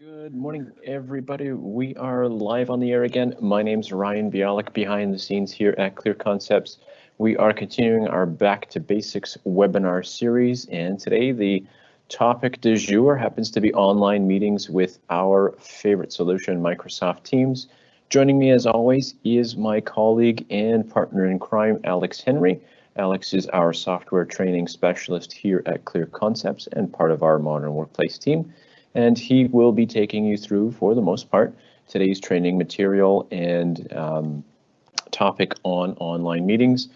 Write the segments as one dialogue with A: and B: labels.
A: Good morning, everybody. We are live on the air again. My name's Ryan Bialik, behind the scenes here at Clear Concepts. We are continuing our Back to Basics webinar series, and today the topic du jour happens to be online meetings with our favorite solution, Microsoft Teams. Joining me as always is my colleague and partner in crime, Alex Henry. Alex is our software training specialist here at Clear Concepts and part of our Modern Workplace team and he will be taking you through, for the most part, today's training material and um, topic on online meetings.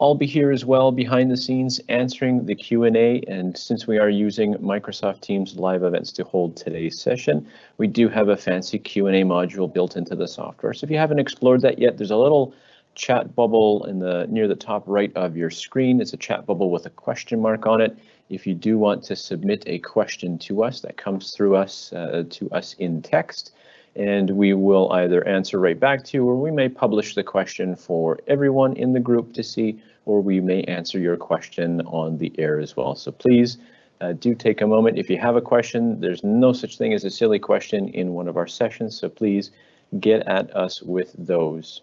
A: I'll be here as well behind the scenes answering the Q&A and since we are using Microsoft Teams live events to hold today's session, we do have a fancy Q&A module built into the software. So if you haven't explored that yet, there's a little chat bubble in the near the top right of your screen. It's a chat bubble with a question mark on it. If you do want to submit a question to us that comes through us uh, to us in text, and we will either answer right back to you or we may publish the question for everyone in the group to see or we may answer your question on the air as well. So please uh, do take a moment. If you have a question, there's no such thing as a silly question in one of our sessions, so please get at us with those.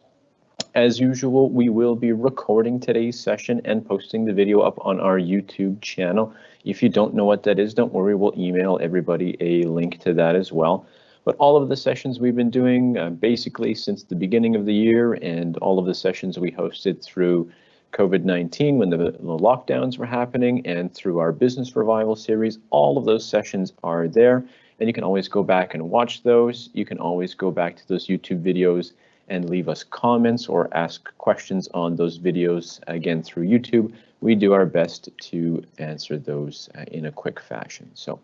A: As usual, we will be recording today's session and posting the video up on our YouTube channel. If you don't know what that is, don't worry, we'll email everybody a link to that as well. But all of the sessions we've been doing uh, basically since the beginning of the year and all of the sessions we hosted through COVID-19 when the, the lockdowns were happening and through our business revival series, all of those sessions are there and you can always go back and watch those. You can always go back to those YouTube videos and leave us comments or ask questions on those videos again through YouTube. We do our best to answer those uh, in a quick fashion. So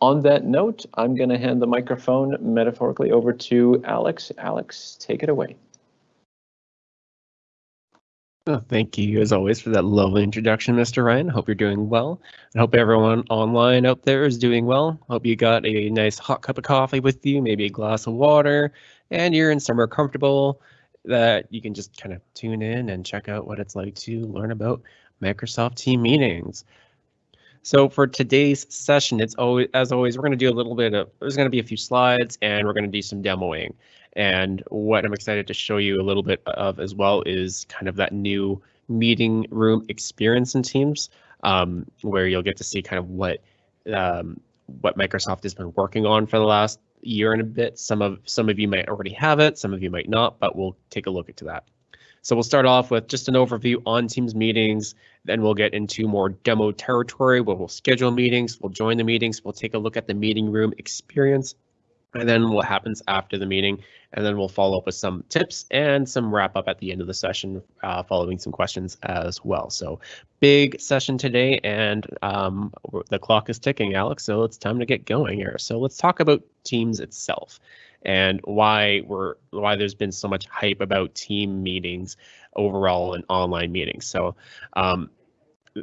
A: on that note, I'm going to hand the microphone metaphorically over to Alex. Alex, take it away.
B: Oh, thank you, as always, for that lovely introduction, Mr. Ryan. Hope you're doing well. I hope everyone online out there is doing well. Hope you got a nice hot cup of coffee with you, maybe a glass of water, and you're in somewhere comfortable that you can just kind of tune in and check out what it's like to learn about Microsoft Team meetings. So for today's session, it's always as always, we're going to do a little bit of there's going to be a few slides and we're going to do some demoing. And what I'm excited to show you a little bit of as well is kind of that new meeting room experience in Teams, um, where you'll get to see kind of what um, what Microsoft has been working on for the last year and a bit. Some of some of you might already have it, some of you might not, but we'll take a look into that. So we'll start off with just an overview on Teams meetings, then we'll get into more demo territory where we'll schedule meetings, we'll join the meetings, we'll take a look at the meeting room experience, and then what happens after the meeting. And then we'll follow up with some tips and some wrap up at the end of the session, uh, following some questions as well. So big session today and um, the clock is ticking, Alex. So it's time to get going here. So let's talk about Teams itself and why we're why there's been so much hype about team meetings overall and online meetings. So um,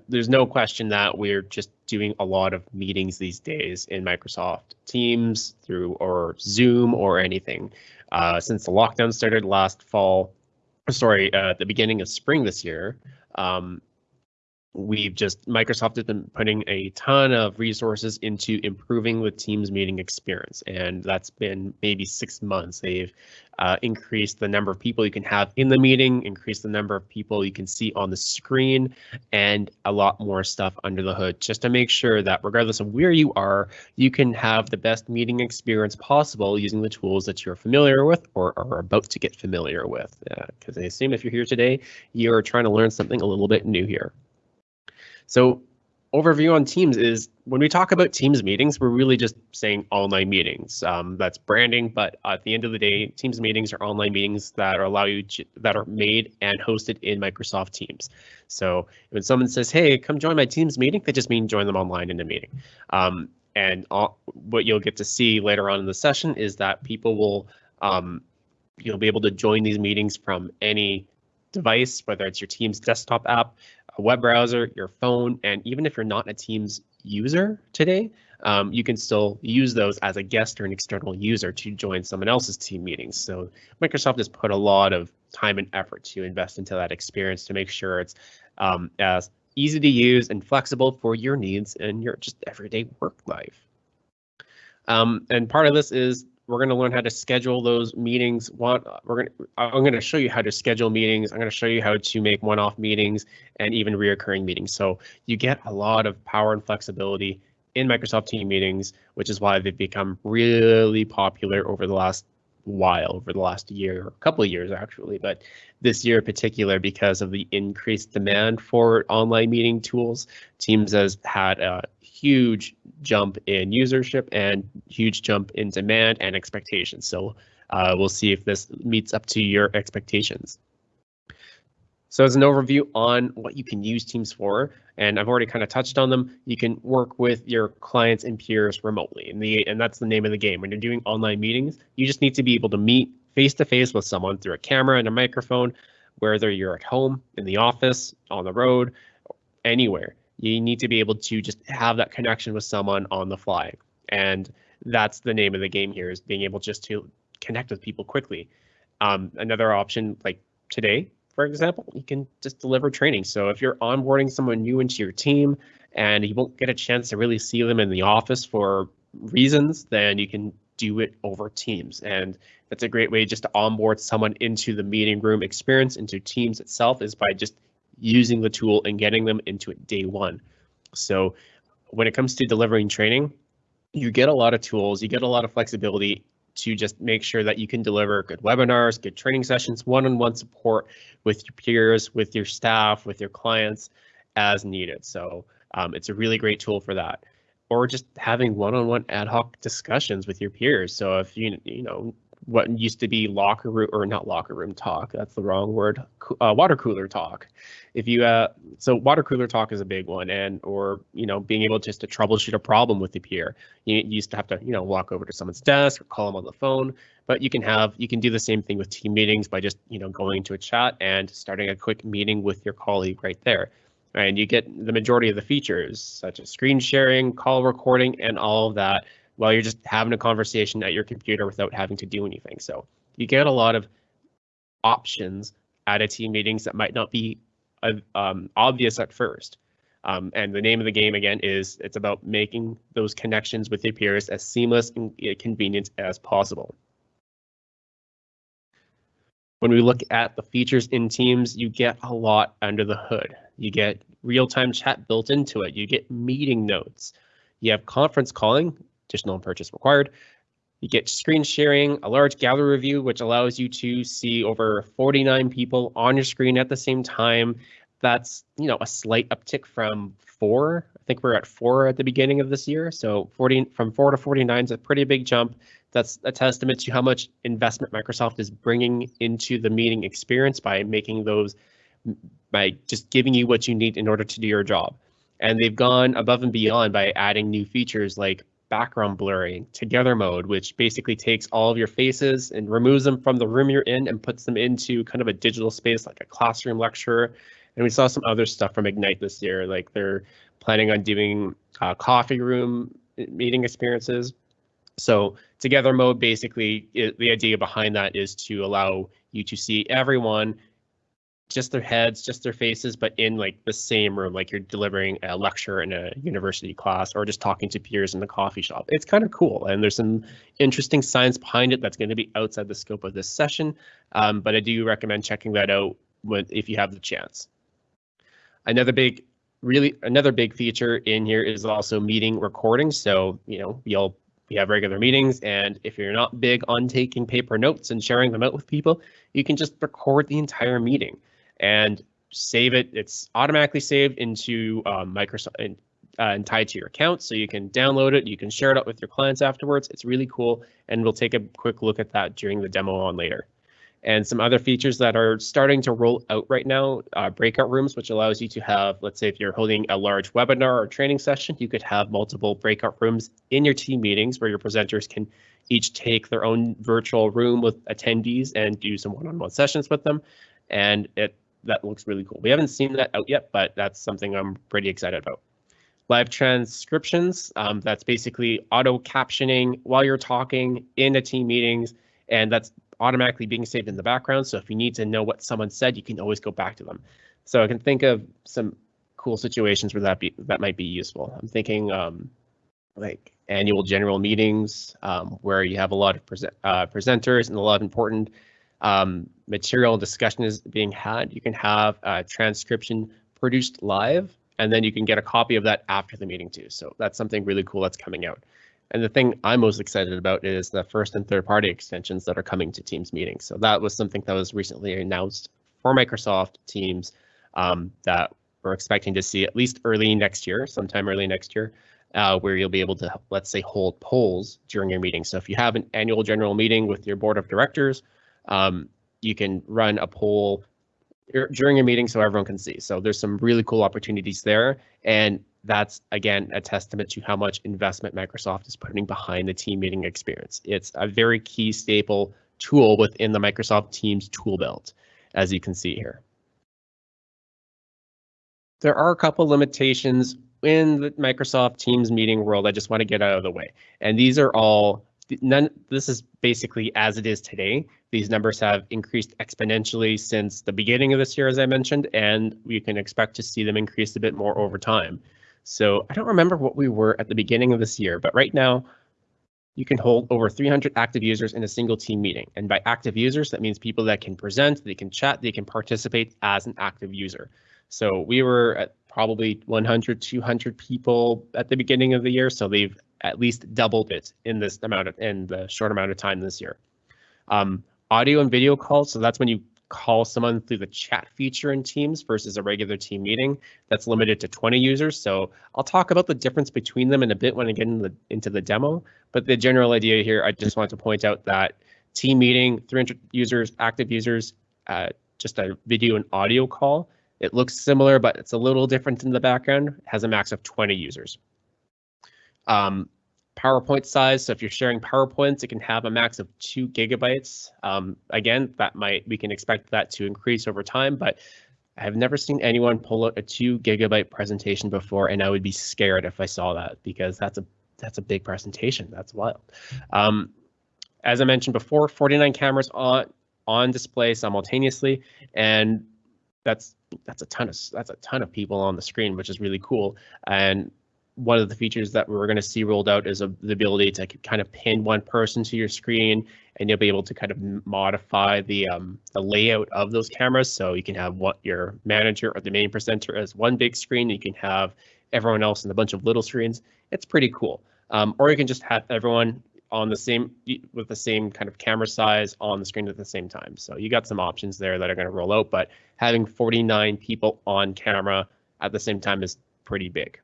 B: there's no question that we're just doing a lot of meetings these days in Microsoft Teams through or Zoom or anything. Uh, since the lockdown started last fall, sorry, uh, the beginning of spring this year, um, we've just Microsoft has been putting a ton of resources into improving the Teams meeting experience, and that's been maybe six months. They've uh, increased the number of people you can have in the meeting, increased the number of people you can see on the screen, and a lot more stuff under the hood, just to make sure that regardless of where you are, you can have the best meeting experience possible using the tools that you're familiar with or are about to get familiar with. Because uh, I assume if you're here today, you're trying to learn something a little bit new here. So overview on Teams is when we talk about Teams meetings, we're really just saying online meetings. Um, that's branding, but at the end of the day, Teams meetings are online meetings that are allow you to, that are made and hosted in Microsoft Teams. So when someone says, "Hey, come join my Teams meeting," they just mean join them online in a meeting. Um, and all, what you'll get to see later on in the session is that people will um, you'll be able to join these meetings from any device, whether it's your Teams desktop app, a web browser, your phone, and even if you're not a Teams user today, um, you can still use those as a guest or an external user to join someone else's team meetings. So Microsoft has put a lot of time and effort to invest into that experience to make sure it's um, as easy to use and flexible for your needs and your just everyday work life. Um, and part of this is we're going to learn how to schedule those meetings. We're going I'm going to show you how to schedule meetings. I'm going to show you how to make one-off meetings and even reoccurring meetings. So you get a lot of power and flexibility in Microsoft Team meetings, which is why they've become really popular over the last while, over the last year, or a couple of years actually, but this year in particular, because of the increased demand for online meeting tools, Teams has had a huge jump in usership and huge jump in demand and expectations. So uh, we'll see if this meets up to your expectations. So as an overview on what you can use Teams for, and I've already kind of touched on them, you can work with your clients and peers remotely. And, the, and that's the name of the game. When you're doing online meetings, you just need to be able to meet face to face with someone through a camera and a microphone, whether you're at home, in the office, on the road, anywhere. You need to be able to just have that connection with someone on the fly. And that's the name of the game here is being able just to connect with people quickly. Um, another option like today for example, you can just deliver training. So if you're onboarding someone new into your team and you won't get a chance to really see them in the office for reasons, then you can do it over Teams. And that's a great way just to onboard someone into the meeting room experience, into Teams itself, is by just using the tool and getting them into it day one. So when it comes to delivering training, you get a lot of tools, you get a lot of flexibility to just make sure that you can deliver good webinars, good training sessions, one-on-one support with your peers, with your staff, with your clients as needed. So um, it's a really great tool for that. Or just having one-on-one ad hoc discussions with your peers. So if you you know what used to be locker room or not locker room talk. That's the wrong word. Uh, water cooler talk. If you uh, so water cooler talk is a big one, and or you know being able just to troubleshoot a problem with the peer. You, you used to have to you know walk over to someone's desk or call them on the phone, but you can have you can do the same thing with team meetings by just you know going into a chat and starting a quick meeting with your colleague right there. And you get the majority of the features such as screen sharing, call recording, and all of that while you're just having a conversation at your computer without having to do anything. So you get a lot of options at a team meetings that might not be um, obvious at first. Um, and the name of the game again is it's about making those connections with your peers as seamless and convenient as possible. When we look at the features in Teams, you get a lot under the hood. You get real-time chat built into it. You get meeting notes. You have conference calling, additional purchase required. You get screen sharing, a large gallery view, which allows you to see over 49 people on your screen at the same time. That's, you know, a slight uptick from four. I think we're at four at the beginning of this year. So 40 from four to 49 is a pretty big jump. That's a testament to how much investment Microsoft is bringing into the meeting experience by making those, by just giving you what you need in order to do your job. And they've gone above and beyond by adding new features like background blurring together mode, which basically takes all of your faces and removes them from the room you're in and puts them into kind of a digital space like a classroom lecture. And we saw some other stuff from Ignite this year, like they're planning on doing uh, coffee room meeting experiences. So together mode, basically, it, the idea behind that is to allow you to see everyone just their heads, just their faces, but in like the same room, like you're delivering a lecture in a university class or just talking to peers in the coffee shop. It's kind of cool. And there's some interesting science behind it that's going to be outside the scope of this session. Um, but I do recommend checking that out if you have the chance. Another big, really another big feature in here is also meeting recordings. So, you know, you'll we have regular meetings and if you're not big on taking paper notes and sharing them out with people, you can just record the entire meeting and save it. It's automatically saved into um, Microsoft and, uh, and tied to your account. So you can download it, you can share it out with your clients afterwards. It's really cool. And we'll take a quick look at that during the demo on later. And some other features that are starting to roll out right now, uh, breakout rooms, which allows you to have, let's say if you're holding a large webinar or training session, you could have multiple breakout rooms in your team meetings where your presenters can each take their own virtual room with attendees and do some one-on-one -on -one sessions with them. And it that looks really cool. We haven't seen that out yet, but that's something I'm pretty excited about. Live transcriptions, um, that's basically auto captioning while you're talking in a team meetings, and that's automatically being saved in the background. So if you need to know what someone said, you can always go back to them. So I can think of some cool situations where that be that might be useful. I'm thinking um, like annual general meetings um, where you have a lot of present, uh, presenters and a lot of important um, material discussion is being had. You can have a transcription produced live, and then you can get a copy of that after the meeting too. So that's something really cool that's coming out. And the thing I'm most excited about is the first and third party extensions that are coming to Teams meetings. So that was something that was recently announced for Microsoft Teams um, that we're expecting to see at least early next year, sometime early next year, uh, where you'll be able to, let's say, hold polls during your meeting. So if you have an annual general meeting with your board of directors, um, you can run a poll during a meeting so everyone can see. So there's some really cool opportunities there. And that's again a testament to how much investment Microsoft is putting behind the team meeting experience. It's a very key staple tool within the Microsoft Teams tool belt, as you can see here. There are a couple limitations in the Microsoft Teams meeting world I just want to get out of the way. And these are all none this is basically as it is today. These numbers have increased exponentially since the beginning of this year, as I mentioned, and we can expect to see them increase a bit more over time. So I don't remember what we were at the beginning of this year, but right now you can hold over 300 active users in a single team meeting. And by active users, that means people that can present, they can chat, they can participate as an active user. So we were at probably 100, 200 people at the beginning of the year. So they've at least doubled it in this amount of in the short amount of time this year. Um, audio and video calls. So that's when you call someone through the chat feature in Teams versus a regular team meeting that's limited to 20 users. So I'll talk about the difference between them in a bit when I get into the, into the demo. But the general idea here, I just want to point out that team meeting, 300 users, active users, uh, just a video and audio call. It looks similar, but it's a little different in the background. It has a max of 20 users. Um, PowerPoint size. So if you're sharing PowerPoints, it can have a max of two gigabytes. Um, again, that might we can expect that to increase over time, but I have never seen anyone pull out a two gigabyte presentation before, and I would be scared if I saw that because that's a that's a big presentation. That's wild. Um, as I mentioned before, 49 cameras on on display simultaneously, and that's that's a ton of that's a ton of people on the screen, which is really cool. And one of the features that we're going to see rolled out is a, the ability to kind of pin one person to your screen and you'll be able to kind of modify the um, the layout of those cameras. So you can have what your manager or the main presenter as one big screen. You can have everyone else in a bunch of little screens. It's pretty cool. Um, or you can just have everyone on the same with the same kind of camera size on the screen at the same time. So you got some options there that are going to roll out, but having 49 people on camera at the same time is pretty big.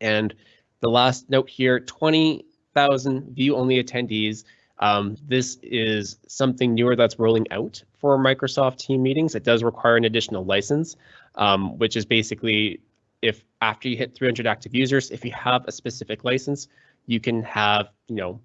B: And the last note here, 20,000 view-only attendees. Um, this is something newer that's rolling out for Microsoft Team meetings. It does require an additional license, um, which is basically if after you hit 300 active users, if you have a specific license, you can have, you know,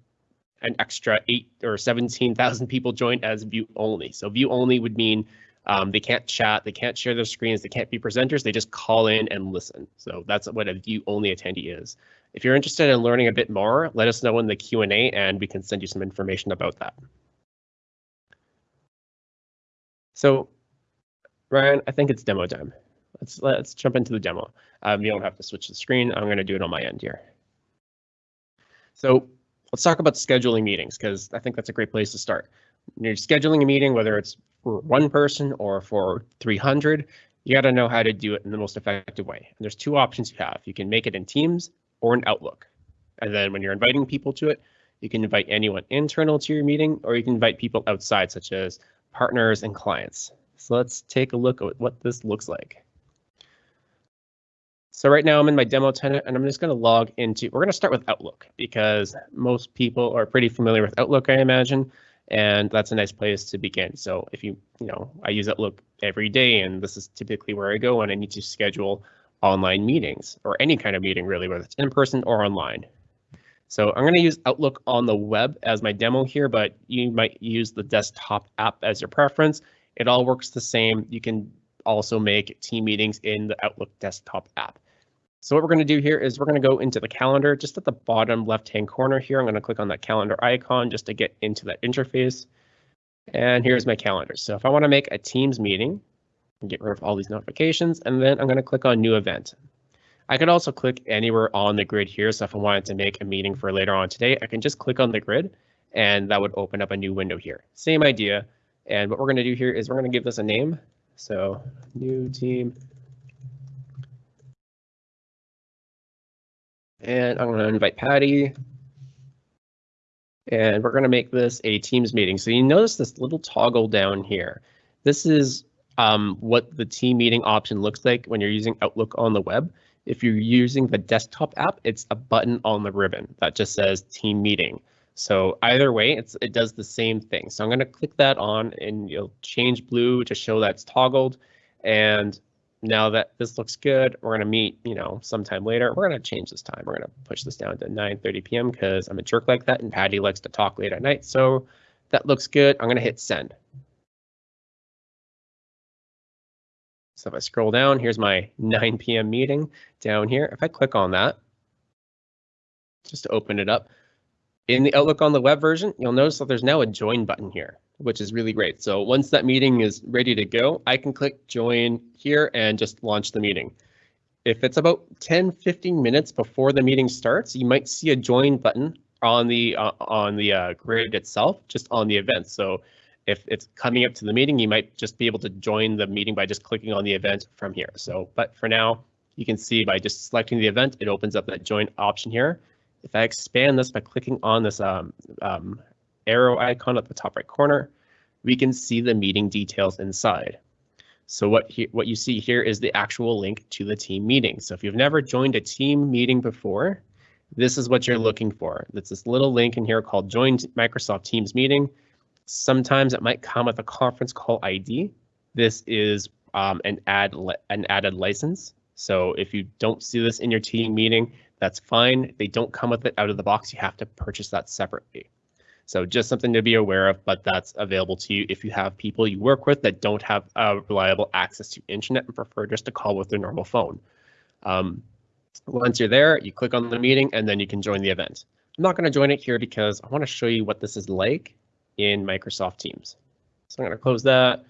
B: an extra eight or 17,000 people join as view only. So view only would mean um, they can't chat, they can't share their screens, they can't be presenters, they just call in and listen. So that's what a view only attendee is. If you're interested in learning a bit more, let us know in the Q&A and we can send you some information about that. So Ryan, I think it's demo time. Let's let's jump into the demo. Um, you don't have to switch the screen. I'm going to do it on my end here. So let's talk about scheduling meetings because I think that's a great place to start. When you're scheduling a meeting, whether it's for one person or for 300, you got to know how to do it in the most effective way. And there's two options you have. You can make it in Teams or in Outlook. And then when you're inviting people to it, you can invite anyone internal to your meeting, or you can invite people outside, such as partners and clients. So let's take a look at what this looks like. So right now I'm in my demo tenant and I'm just going to log into, we're going to start with Outlook because most people are pretty familiar with Outlook, I imagine and that's a nice place to begin. So if you, you know, I use Outlook every day, and this is typically where I go when I need to schedule online meetings or any kind of meeting really, whether it's in person or online. So I'm going to use Outlook on the web as my demo here, but you might use the desktop app as your preference. It all works the same. You can also make team meetings in the Outlook desktop app. So what we're going to do here is we're going to go into the calendar just at the bottom left hand corner here. I'm going to click on that calendar icon just to get into that interface. And here's my calendar. So if I want to make a Teams meeting, get rid of all these notifications, and then I'm going to click on new event. I could also click anywhere on the grid here. So if I wanted to make a meeting for later on today, I can just click on the grid and that would open up a new window here. Same idea. And what we're going to do here is we're going to give this a name. So new team. And I'm going to invite Patty. And we're going to make this a Teams meeting. So you notice this little toggle down here. This is um, what the team meeting option looks like when you're using Outlook on the web. If you're using the desktop app, it's a button on the ribbon that just says team meeting. So either way, it does the same thing. So I'm going to click that on and you'll change blue to show that's toggled. And now that this looks good, we're going to meet, you know, sometime later. We're going to change this time. We're going to push this down to 9.30 p.m. because I'm a jerk like that and Patty likes to talk late at night. So that looks good. I'm going to hit send. So if I scroll down, here's my 9 p.m. meeting down here. If I click on that, just to open it up, in the Outlook on the web version, you'll notice that there's now a join button here, which is really great. So once that meeting is ready to go, I can click join here and just launch the meeting. If it's about 10, 15 minutes before the meeting starts, you might see a join button on the uh, on the uh, grid itself, just on the event. So if it's coming up to the meeting, you might just be able to join the meeting by just clicking on the event from here. So, but for now, you can see by just selecting the event, it opens up that join option here. If I expand this by clicking on this um, um, arrow icon at the top right corner, we can see the meeting details inside. So what, he, what you see here is the actual link to the team meeting. So if you've never joined a team meeting before, this is what you're looking for. It's this little link in here called Join Microsoft Teams Meeting. Sometimes it might come with a conference call ID. This is um, an add an added license. So if you don't see this in your team meeting, that's fine. They don't come with it out of the box. You have to purchase that separately. So just something to be aware of, but that's available to you if you have people you work with that don't have uh, reliable access to internet and prefer just to call with their normal phone. Um, once you're there, you click on the meeting and then you can join the event. I'm not going to join it here because I want to show you what this is like in Microsoft Teams. So I'm going to close that.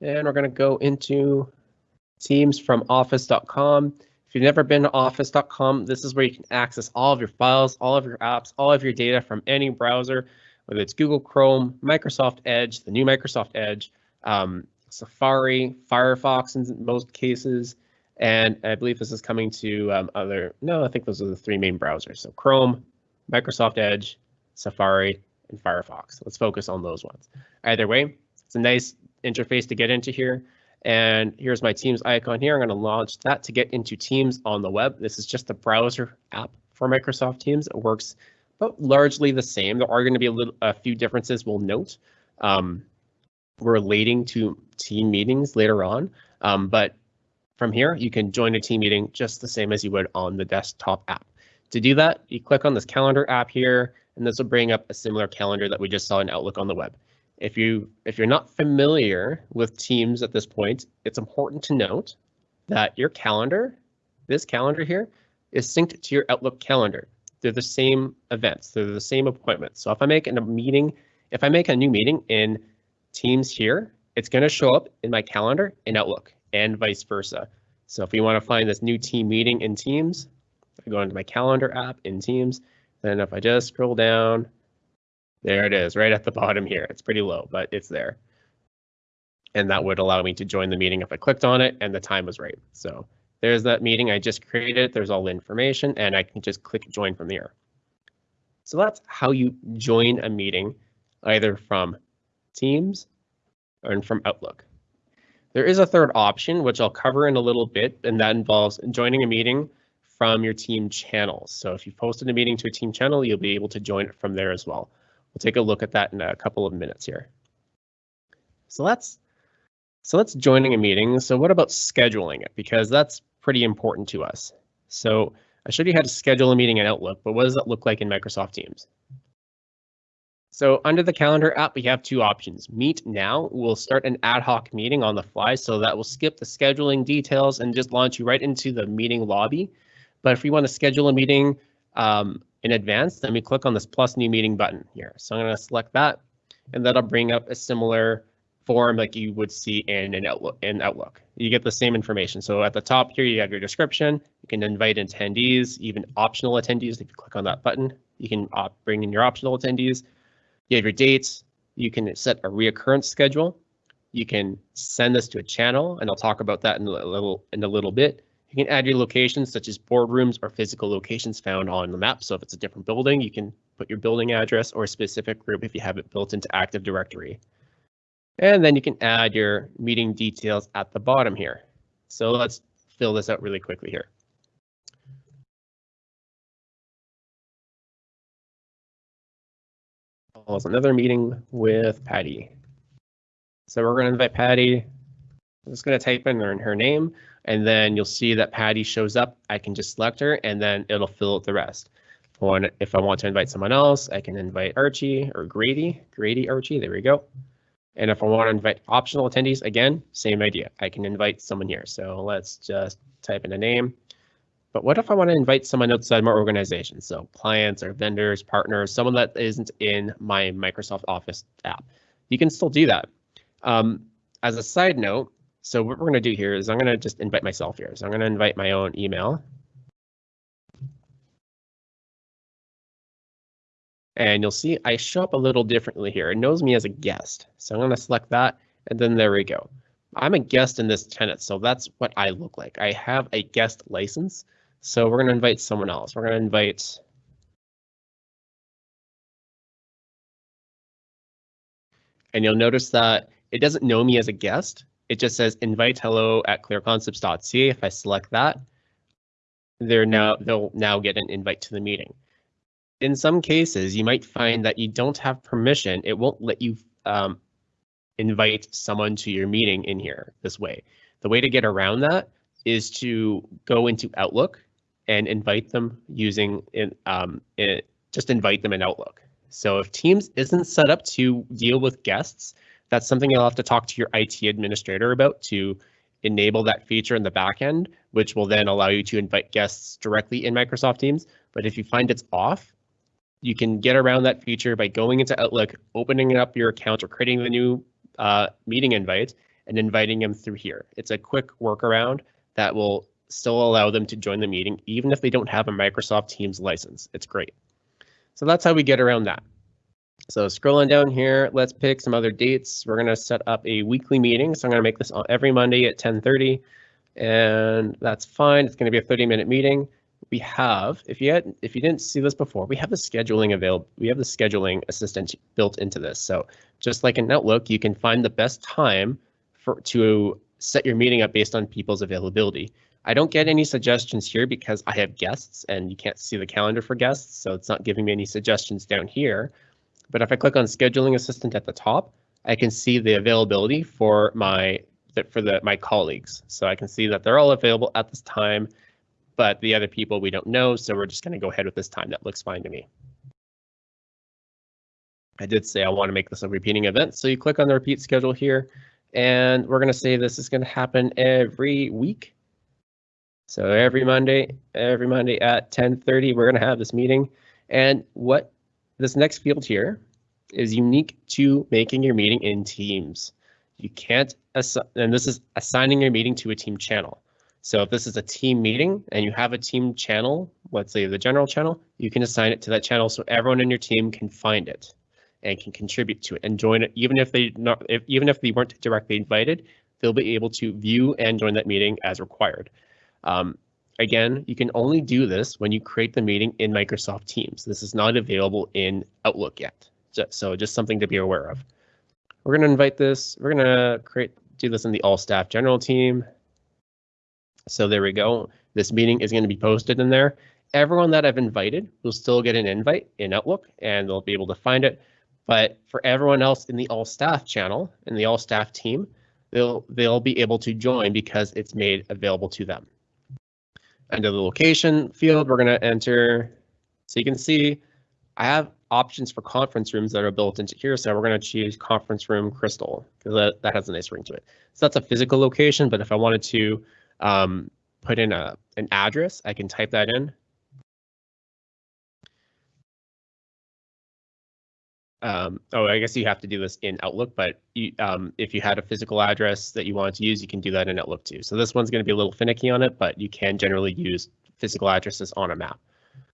B: And we're going to go into Teams from office.com. If you've never been to office.com, this is where you can access all of your files, all of your apps, all of your data from any browser, whether it's Google Chrome, Microsoft Edge, the new Microsoft Edge, um, Safari, Firefox in most cases, and I believe this is coming to um, other, no, I think those are the three main browsers. So Chrome, Microsoft Edge, Safari, and Firefox. Let's focus on those ones. Either way, it's a nice interface to get into here. And here's my Teams icon here. I'm going to launch that to get into Teams on the web. This is just the browser app for Microsoft Teams. It works but largely the same. There are going to be a, little, a few differences we'll note um, relating to team meetings later on. Um, but from here, you can join a team meeting just the same as you would on the desktop app. To do that, you click on this calendar app here, and this will bring up a similar calendar that we just saw in Outlook on the web. If you if you're not familiar with Teams at this point, it's important to note that your calendar, this calendar here, is synced to your Outlook calendar. They're the same events, they're the same appointments. So if I make a meeting, if I make a new meeting in Teams here, it's going to show up in my calendar in Outlook and vice versa. So if you want to find this new team meeting in Teams, I go into my calendar app in Teams, then if I just scroll down, there it is, right at the bottom here. It's pretty low, but it's there. And that would allow me to join the meeting if I clicked on it and the time was right. So there's that meeting I just created. There's all the information and I can just click join from there. So that's how you join a meeting, either from Teams or from Outlook. There is a third option, which I'll cover in a little bit, and that involves joining a meeting from your team channels. So if you've posted a meeting to a team channel, you'll be able to join it from there as well. We'll take a look at that in a couple of minutes here. So that's so that's joining a meeting. So what about scheduling it? Because that's pretty important to us. So I showed you how to schedule a meeting in Outlook, but what does that look like in Microsoft Teams? So under the calendar app, we have two options. Meet now we'll start an ad hoc meeting on the fly. So that will skip the scheduling details and just launch you right into the meeting lobby. But if we want to schedule a meeting um, in advance, then we click on this plus new meeting button here. So I'm going to select that and that'll bring up a similar form like you would see in an Outlook. In Outlook, you get the same information. So at the top here, you have your description. You can invite attendees, even optional attendees. If you click on that button, you can bring in your optional attendees. You have your dates. You can set a reoccurrence schedule. You can send this to a channel, and I'll talk about that in a little in a little bit. You can add your locations such as boardrooms or physical locations found on the map. So if it's a different building, you can put your building address or a specific group if you have it built into Active Directory. And then you can add your meeting details at the bottom here. So let's fill this out really quickly here. Also another meeting with Patty. So we're going to invite Patty. I'm just going to type in her, her name and then you'll see that Patty shows up. I can just select her and then it'll fill out the rest. If I, want, if I want to invite someone else, I can invite Archie or Grady, Grady Archie, there we go. And if I want to invite optional attendees, again, same idea. I can invite someone here. So let's just type in a name. But what if I want to invite someone outside my organization? So clients or vendors, partners, someone that isn't in my Microsoft Office app. You can still do that. Um, as a side note, so what we're going to do here is I'm going to just invite myself here. So I'm going to invite my own email. And you'll see I show up a little differently here. It knows me as a guest. So I'm going to select that and then there we go. I'm a guest in this tenant, so that's what I look like. I have a guest license. So we're going to invite someone else. We're going to invite and you'll notice that it doesn't know me as a guest it just says invite hello at clearconcepts.ca. If I select that, they're now they'll now get an invite to the meeting. In some cases, you might find that you don't have permission. It won't let you um, invite someone to your meeting in here this way. The way to get around that is to go into Outlook and invite them using in, um, it, just invite them in Outlook. So if Teams isn't set up to deal with guests, that's something you'll have to talk to your IT administrator about to enable that feature in the backend, which will then allow you to invite guests directly in Microsoft Teams. But if you find it's off, you can get around that feature by going into Outlook, opening up your account or creating the new uh, meeting invite and inviting them through here. It's a quick workaround that will still allow them to join the meeting, even if they don't have a Microsoft Teams license. It's great. So that's how we get around that. So scrolling down here, let's pick some other dates. We're going to set up a weekly meeting. So I'm going to make this every Monday at 1030 and that's fine. It's going to be a 30 minute meeting. We have, if you had, if you didn't see this before, we have the scheduling available. We have the scheduling assistant built into this. So just like in Outlook, you can find the best time for to set your meeting up based on people's availability. I don't get any suggestions here because I have guests and you can't see the calendar for guests. So it's not giving me any suggestions down here. But if I click on scheduling assistant at the top, I can see the availability for my for the my colleagues. So I can see that they're all available at this time, but the other people we don't know. So we're just going to go ahead with this time. That looks fine to me. I did say I want to make this a repeating event. So you click on the repeat schedule here, and we're going to say this is going to happen every week. So every Monday, every Monday at 10:30, we're going to have this meeting. And what this next field here is unique to making your meeting in Teams. You can't, and this is assigning your meeting to a team channel. So if this is a team meeting and you have a team channel, let's say the general channel, you can assign it to that channel so everyone in your team can find it and can contribute to it and join it. Even if they not, if, even if they weren't directly invited, they'll be able to view and join that meeting as required. Um, Again, you can only do this when you create the meeting in Microsoft Teams. This is not available in Outlook yet. So just something to be aware of. We're going to invite this. We're going to create do this in the all staff general team. So there we go. This meeting is going to be posted in there. Everyone that I've invited will still get an invite in Outlook and they'll be able to find it. But for everyone else in the all staff channel, in the all staff team, they'll they'll be able to join because it's made available to them. Under the location field, we're going to enter, so you can see I have options for conference rooms that are built into here. So we're going to choose conference room crystal because that, that has a nice ring to it. So that's a physical location, but if I wanted to um, put in a an address, I can type that in. Um, oh, I guess you have to do this in Outlook, but you, um, if you had a physical address that you wanted to use, you can do that in Outlook too. So this one's going to be a little finicky on it, but you can generally use physical addresses on a map.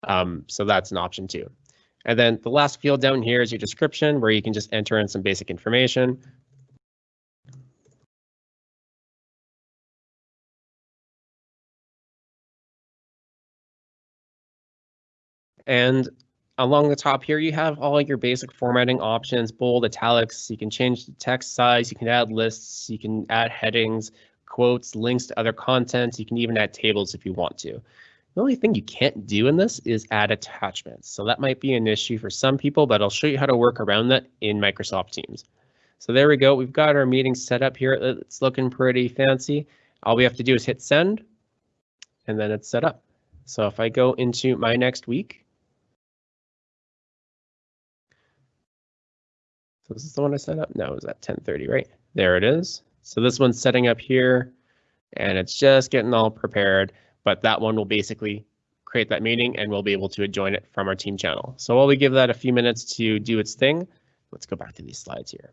B: Um, so that's an option too. And then the last field down here is your description where you can just enter in some basic information. And along the top here, you have all your basic formatting options, bold, italics. You can change the text size. You can add lists. You can add headings, quotes, links to other content. You can even add tables if you want to. The only thing you can't do in this is add attachments. So that might be an issue for some people, but I'll show you how to work around that in Microsoft Teams. So there we go. We've got our meeting set up here. It's looking pretty fancy. All we have to do is hit send and then it's set up. So if I go into my next week, So this is the one I set up? No, it was at 1030, right? There it is. So this one's setting up here and it's just getting all prepared, but that one will basically create that meeting and we'll be able to join it from our team channel. So while we give that a few minutes to do its thing, let's go back to these slides here.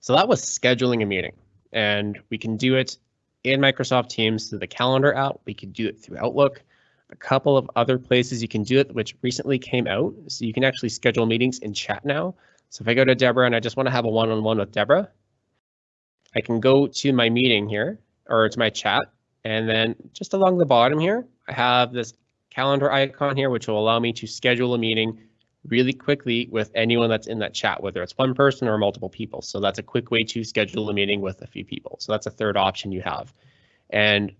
B: So that was scheduling a meeting and we can do it in Microsoft Teams through the calendar app. We can do it through Outlook. A couple of other places you can do it, which recently came out. So you can actually schedule meetings in chat now. So if I go to Deborah and I just want to have a one-on-one -on -one with Deborah, I can go to my meeting here or to my chat. And then just along the bottom here, I have this calendar icon here, which will allow me to schedule a meeting really quickly with anyone that's in that chat, whether it's one person or multiple people. So that's a quick way to schedule a meeting with a few people. So that's a third option you have. And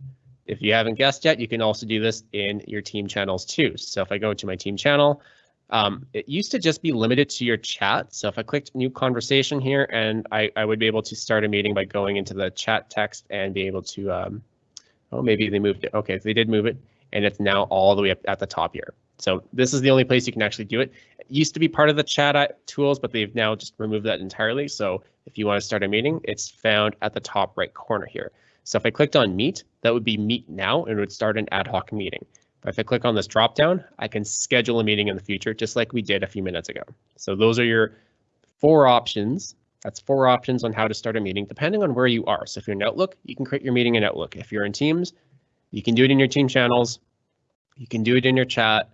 B: if you haven't guessed yet, you can also do this in your team channels too. So if I go to my team channel, um, it used to just be limited to your chat. So if I clicked new conversation here and I, I would be able to start a meeting by going into the chat text and be able to, um, oh, maybe they moved it. Okay, so they did move it and it's now all the way up at the top here. So this is the only place you can actually do it. It used to be part of the chat tools, but they've now just removed that entirely. So if you want to start a meeting, it's found at the top right corner here. So if I clicked on meet, that would be meet now and it would start an ad hoc meeting. If I click on this drop down, I can schedule a meeting in the future, just like we did a few minutes ago. So those are your four options. That's four options on how to start a meeting, depending on where you are. So if you're in Outlook, you can create your meeting in Outlook. If you're in Teams, you can do it in your team channels. You can do it in your chat,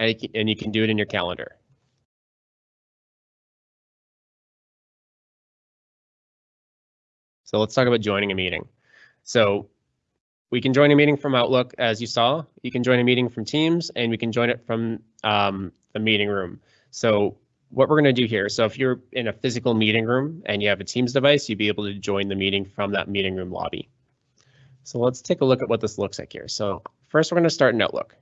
B: and you can do it in your calendar. So let's talk about joining a meeting. So we can join a meeting from Outlook, as you saw. You can join a meeting from Teams, and we can join it from um, the meeting room. So what we're going to do here, so if you're in a physical meeting room and you have a Teams device, you'd be able to join the meeting from that meeting room lobby. So let's take a look at what this looks like here. So first, we're going to start in Outlook.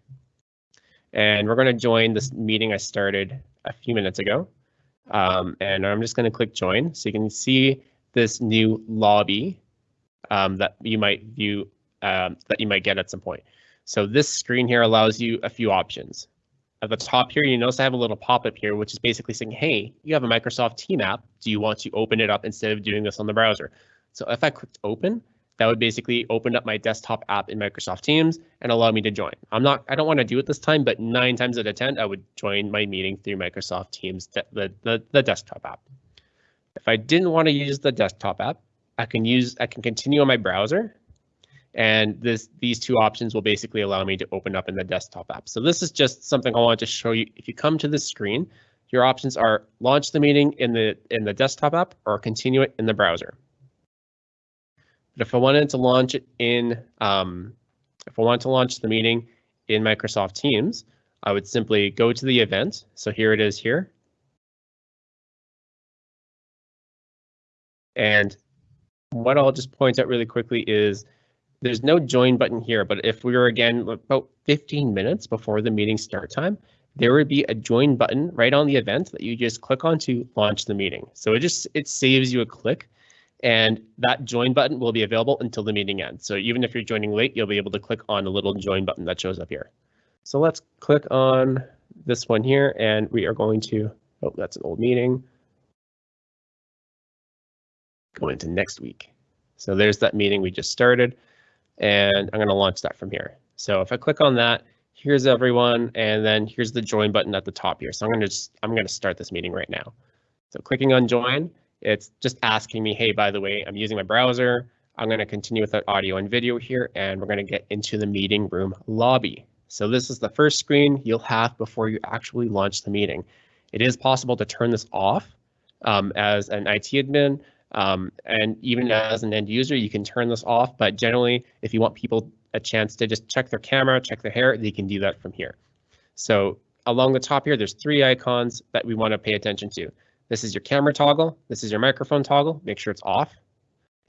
B: And we're going to join this meeting I started a few minutes ago. Um, and I'm just going to click join. So you can see this new lobby um, that you might view um, that you might get at some point. So this screen here allows you a few options. At the top here, you notice I have a little pop-up here, which is basically saying, hey, you have a Microsoft Team app. Do you want to open it up instead of doing this on the browser? So if I clicked open, that would basically open up my desktop app in Microsoft Teams and allow me to join. I'm not, I don't want to do it this time, but nine times out of 10, I would join my meeting through Microsoft Teams, the, the, the desktop app. If I didn't want to use the desktop app, I can use, I can continue on my browser and this, these two options will basically allow me to open up in the desktop app. So this is just something I wanted to show you. If you come to this screen, your options are launch the meeting in the in the desktop app or continue it in the browser. But if I wanted to launch it in, um, if I wanted to launch the meeting in Microsoft Teams, I would simply go to the event. So here it is here. And what I'll just point out really quickly is there's no join button here, but if we were again about 15 minutes before the meeting start time, there would be a join button right on the event that you just click on to launch the meeting. So it just it saves you a click and that join button will be available until the meeting ends. So even if you're joining late, you'll be able to click on the little join button that shows up here. So let's click on this one here and we are going to, oh, that's an old meeting. Go into next week. So there's that meeting we just started and I'm going to launch that from here. So if I click on that, here's everyone, and then here's the join button at the top here. So I'm gonna just, I'm gonna start this meeting right now. So clicking on join, it's just asking me, hey, by the way, I'm using my browser. I'm gonna continue with that audio and video here, and we're gonna get into the meeting room lobby. So this is the first screen you'll have before you actually launch the meeting. It is possible to turn this off um, as an IT admin, um, and even as an end user, you can turn this off, but generally, if you want people a chance to just check their camera, check their hair, they can do that from here. So along the top here, there's three icons that we want to pay attention to. This is your camera toggle, this is your microphone toggle, make sure it's off,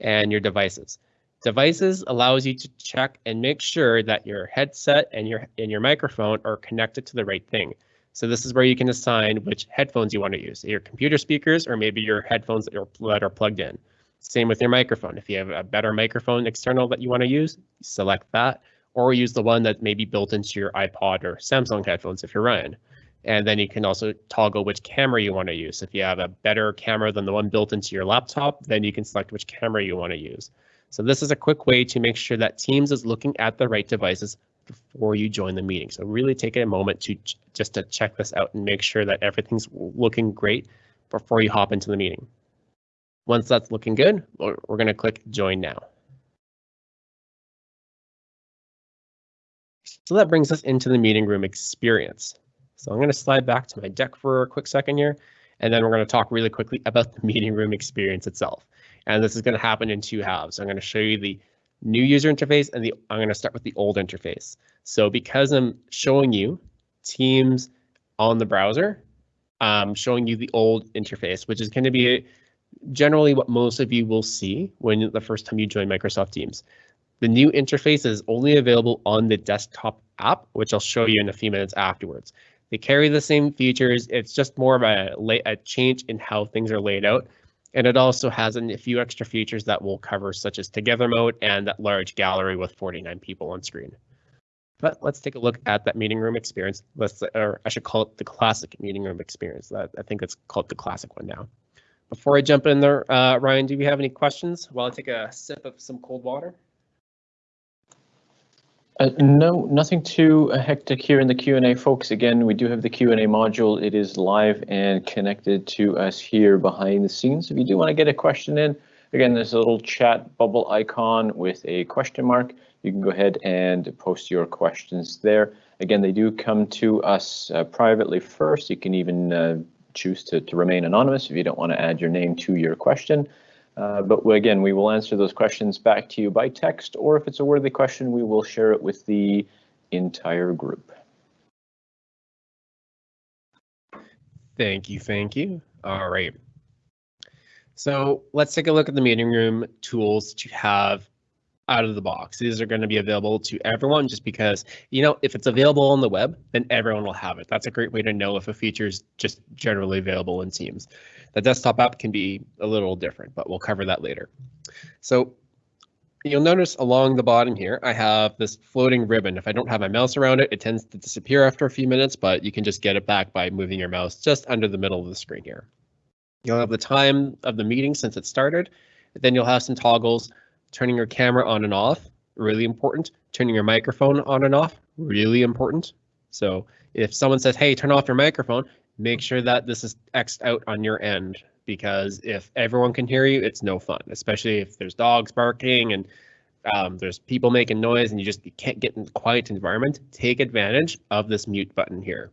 B: and your devices. Devices allows you to check and make sure that your headset and your and your microphone are connected to the right thing. So this is where you can assign which headphones you want to use, your computer speakers or maybe your headphones that are, that are plugged in. Same with your microphone. If you have a better microphone external that you want to use, select that, or use the one that may be built into your iPod or Samsung headphones if you're Ryan. And then you can also toggle which camera you want to use. If you have a better camera than the one built into your laptop, then you can select which camera you want to use. So this is a quick way to make sure that Teams is looking at the right devices before you join the meeting. So really take a moment to just to check this out and make sure that everything's looking great before you hop into the meeting. Once that's looking good, we're, going to click join now. So that brings us into the meeting room experience. So I'm going to slide back to my deck for a quick second here, and then we're going to talk really quickly about the meeting room experience itself. And this is going to happen in two halves. I'm going to show you the new user interface, and the, I'm going to start with the old interface. So because I'm showing you Teams on the browser, I'm showing you the old interface, which is going to be generally what most of you will see when the first time you join Microsoft Teams. The new interface is only available on the desktop app, which I'll show you in a few minutes afterwards. They carry the same features. It's just more of a, a change in how things are laid out. And it also has a few extra features that we'll cover, such as together mode and that large gallery with 49 people on screen. But let's take a look at that meeting room experience. Let's, or I should call it the classic meeting room experience. I think it's called the classic one now. Before I jump in there, uh, Ryan, do you have any questions while I take a sip of some cold water?
A: Uh, no, nothing too hectic here in the Q&A, folks. Again, we do have the Q&A module. It is live and connected to us here behind the scenes. If you do want to get a question in, again, there's a little chat bubble icon with a question mark. You can go ahead and post your questions there. Again, they do come to us uh, privately first. You can even uh, choose to, to remain anonymous if you don't want to add your name to your question. Uh, but again, we will answer those questions back to you by text, or if it's a worthy question, we will share it with the entire group.
B: Thank you, thank you. All right. So let's take a look at the meeting room tools that you have out of the box. These are going to be available to everyone just because, you know, if it's available on the web, then everyone will have it. That's a great way to know if a feature is just generally available in Teams. The desktop app can be a little different, but we'll cover that later. So you'll notice along the bottom here, I have this floating ribbon. If I don't have my mouse around it, it tends to disappear after a few minutes, but you can just get it back by moving your mouse just under the middle of the screen here. You'll have the time of the meeting since it started. Then you'll have some toggles, turning your camera on and off, really important. Turning your microphone on and off, really important. So if someone says, hey, turn off your microphone, make sure that this is X'd out on your end because if everyone can hear you, it's no fun, especially if there's dogs barking and um, there's people making noise and you just you can't get in a quiet environment. Take advantage of this mute button here.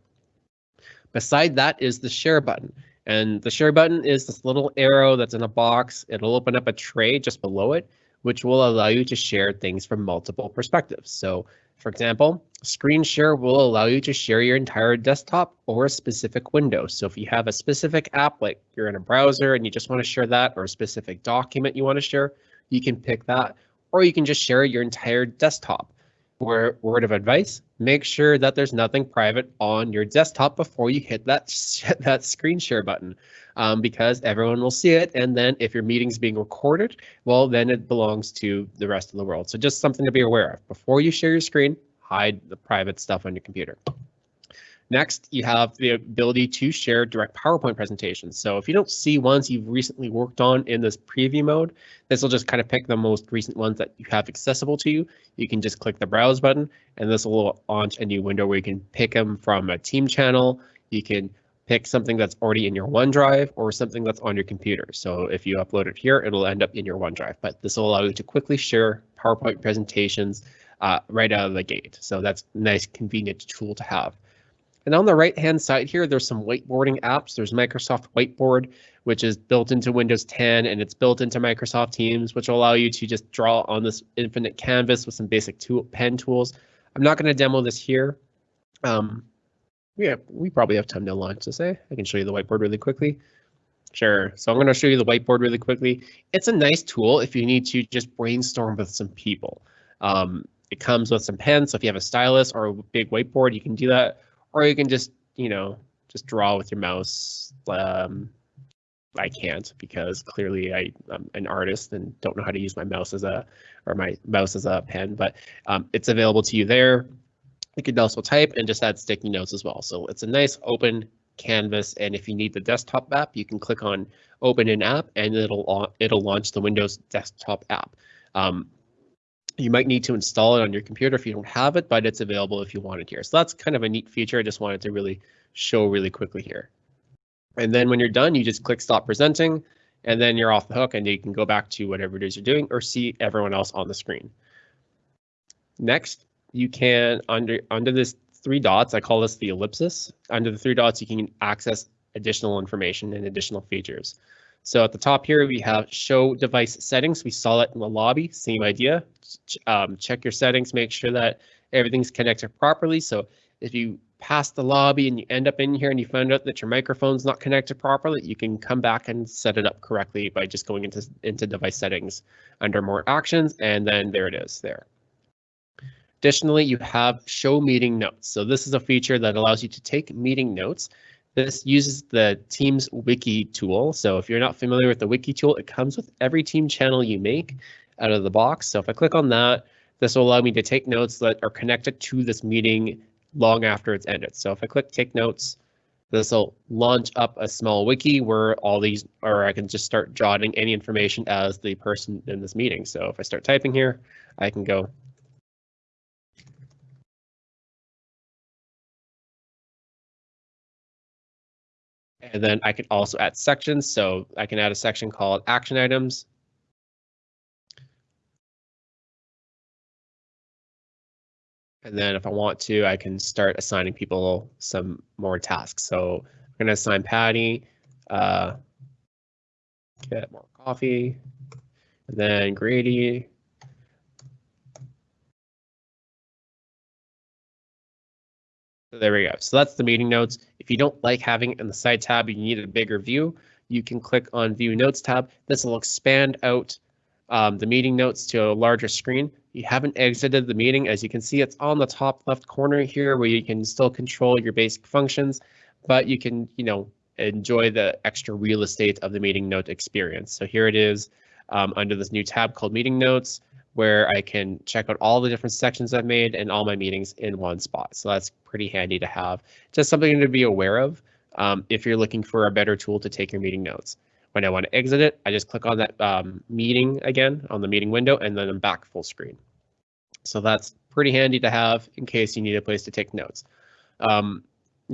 B: Beside that is the share button. And the share button is this little arrow that's in a box. It'll open up a tray just below it, which will allow you to share things from multiple perspectives. So for example, screen share will allow you to share your entire desktop or a specific window. So if you have a specific app, like you're in a browser and you just want to share that or a specific document you want to share, you can pick that, or you can just share your entire desktop. Word, of advice, make sure that there's nothing private on your desktop before you hit that, that screen share button um, because everyone will see it. And then if your meeting's being recorded, well, then it belongs to the rest of the world. So just something to be aware of. Before you share your screen, hide the private stuff on your computer. Next, you have the ability to share direct PowerPoint presentations. So if you don't see ones you've recently worked on in this preview mode, this will just kind of pick the most recent ones that you have accessible to you. You can just click the browse button and this will launch a new window where you can pick them from a team channel. You can pick something that's already in your OneDrive or something that's on your computer. So if you upload it here, it'll end up in your OneDrive, but this will allow you to quickly share PowerPoint presentations uh, right out of the gate. So that's a nice convenient tool to have. And on the right hand side here, there's some whiteboarding apps. There's Microsoft Whiteboard, which is built into Windows 10 and it's built into Microsoft Teams, which will allow you to just draw on this infinite canvas with some basic tool, pen tools. I'm not going to demo this here. Um, yeah, we probably have time to launch this. Eh? I can show you the whiteboard really quickly. Sure. So I'm going to show you the whiteboard really quickly. It's a nice tool if you need to just brainstorm with some people. Um, it comes with some pens. So if you have a stylus or a big whiteboard, you can do that or you can just, you know, just draw with your mouse. Um, I can't because clearly I, am an artist and don't know how to use my mouse as a or my mouse as a pen, but um, it's available to you there. You can also type and just add sticky notes as well. So it's a nice open canvas. And if you need the desktop app, you can click on open an app and it'll it'll launch the Windows desktop app. Um, you might need to install it on your computer if you don't have it, but it's available if you want it here. So that's kind of a neat feature. I just wanted to really show really quickly here. And then when you're done, you just click stop presenting and then you're off the hook and you can go back to whatever it is you're doing or see everyone else on the screen. Next, you can under under this three dots, I call this the ellipsis. Under the three dots, you can access additional information and additional features. So at the top here, we have show device settings. We saw it in the lobby, same idea. Um, check your settings, make sure that everything's connected properly. So if you pass the lobby and you end up in here and you find out that your microphone's not connected properly, you can come back and set it up correctly by just going into, into device settings under more actions. And then there it is there. Additionally, you have show meeting notes. So this is a feature that allows you to take meeting notes this uses the Teams Wiki tool. So if you're not familiar with the Wiki tool, it comes with every team channel you make out of the box. So if I click on that, this will allow me to take notes that are connected to this meeting long after it's ended. So if I click take notes, this will launch up a small wiki where all these, or I can just start jotting any information as the person in this meeting. So if I start typing here, I can go And then I can also add sections. So I can add a section called action items. And then if I want to, I can start assigning people some more tasks. So I'm going to assign Patty, uh, get more coffee, and then Grady, there we go. So that's the meeting notes. If you don't like having it in the side tab, you need a bigger view, you can click on view notes tab. This will expand out um, the meeting notes to a larger screen. You haven't exited the meeting. As you can see, it's on the top left corner here where you can still control your basic functions, but you can, you know, enjoy the extra real estate of the meeting note experience. So here it is um, under this new tab called meeting notes where I can check out all the different sections I've made and all my meetings in one spot. So that's pretty handy to have. Just something to be aware of um, if you're looking for a better tool to take your meeting notes. When I want to exit it, I just click on that um, meeting again on the meeting window and then I'm back full screen. So that's pretty handy to have in case you need a place to take notes. Um,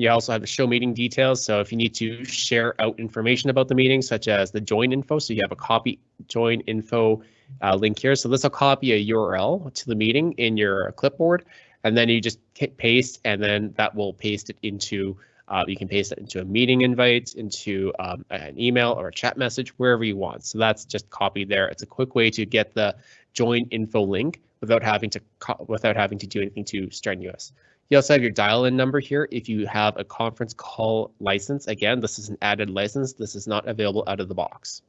B: you also have the show meeting details. So if you need to share out information about the meeting, such as the join info, so you have a copy join info uh, link here. So this will copy a URL to the meeting in your clipboard, and then you just hit paste, and then that will paste it into, uh, you can paste it into a meeting invite, into um, an email or a chat message, wherever you want. So that's just copied there. It's a quick way to get the join info link without having to without having to do anything too strenuous. You also have your dial-in number here if you have a conference call license. Again, this is an added license. This is not available out of the box.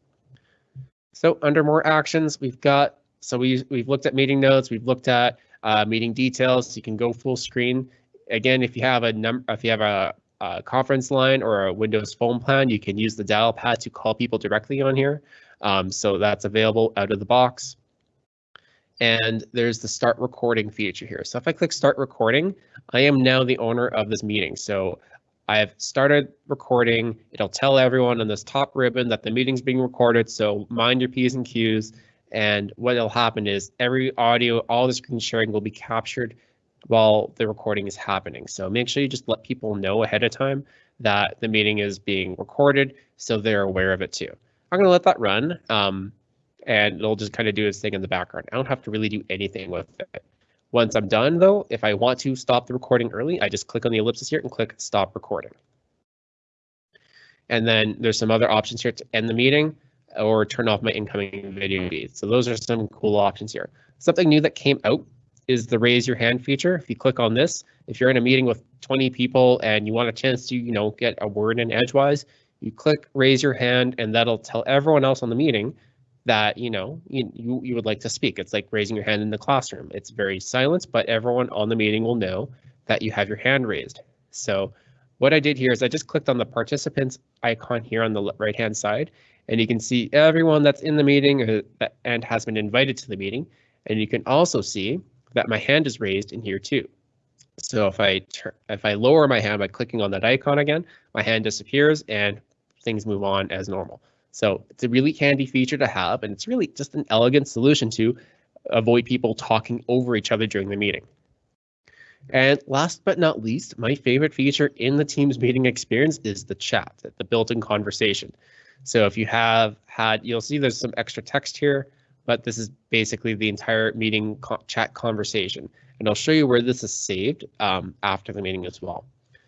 B: So under more actions, we've got, so we, we've looked at meeting notes, we've looked at uh, meeting details. You can go full screen. Again, if you have a number, if you have a, a, conference line or a Windows phone plan, you can use the dial pad to call people directly on here. Um, so that's available out of the box. And there's the start recording feature here. So if I click start recording, I am now the owner of this meeting. So I've started recording. It'll tell everyone on this top ribbon that the meeting's being recorded. So mind your P's and Q's. And what will happen is every audio, all the screen sharing will be captured while the recording is happening. So make sure you just let people know ahead of time that the meeting is being recorded so they're aware of it too. I'm going to let that run. Um, and it'll just kind of do its thing in the background. I don't have to really do anything with it. Once I'm done though, if I want to stop the recording early, I just click on the ellipsis here and click stop recording. And then there's some other options here to end the meeting or turn off my incoming video feed. So those are some cool options here. Something new that came out is the raise your hand feature. If you click on this, if you're in a meeting with 20 people and you want a chance to, you know, get a word in edgewise, you click raise your hand and that'll tell everyone else on the meeting that you know you, you, would like to speak. It's like raising your hand in the classroom. It's very silent, but everyone on the meeting will know that you have your hand raised. So what I did here is I just clicked on the participants icon here on the right hand side, and you can see everyone that's in the meeting uh, and has been invited to the meeting. And you can also see that my hand is raised in here too. So if I if I lower my hand by clicking on that icon again, my hand disappears and things move on as normal. So it's a really handy feature to have, and it's really just an elegant solution to avoid people talking over each other during the meeting. And last but not least, my favorite feature in the Teams meeting experience is the chat, the built-in conversation. So if you have had, you'll see there's some extra text here, but this is basically the entire meeting co chat conversation. And I'll show you where this is saved um, after the meeting as well.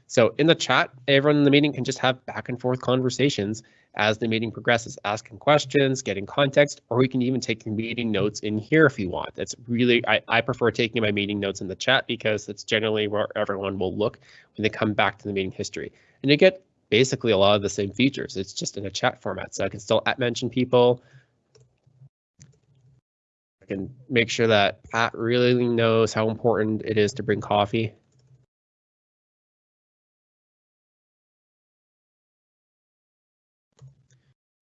B: So in the chat, everyone in the meeting can just have back and forth conversations as the meeting progresses, asking questions, getting context, or we can even take your meeting notes in here if you want. That's really, I, I prefer taking my meeting notes in the chat because it's generally where everyone will look when they come back to the meeting history. And you get basically a lot of the same features. It's just in a chat format. So I can still at mention people. I can make sure that Pat really knows how important it is to bring coffee.